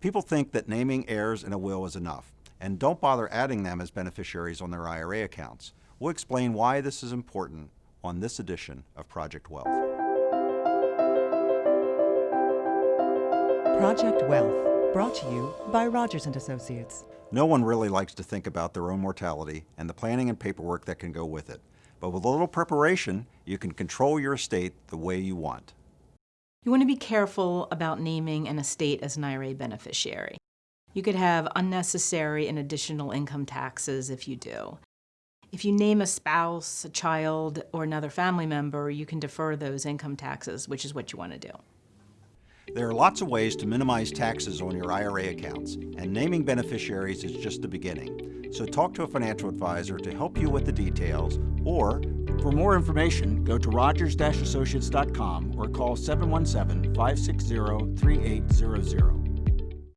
People think that naming heirs in a will is enough, and don't bother adding them as beneficiaries on their IRA accounts. We'll explain why this is important on this edition of Project Wealth. Project Wealth, brought to you by Rogers and Associates. No one really likes to think about their own mortality and the planning and paperwork that can go with it. But with a little preparation, you can control your estate the way you want. You want to be careful about naming an estate as an IRA beneficiary. You could have unnecessary and additional income taxes if you do. If you name a spouse, a child, or another family member, you can defer those income taxes, which is what you want to do. There are lots of ways to minimize taxes on your IRA accounts, and naming beneficiaries is just the beginning. So talk to a financial advisor to help you with the details, or for more information, go to rogers-associates.com or call 717-560-3800.